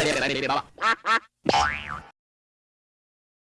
了，别别别别别别别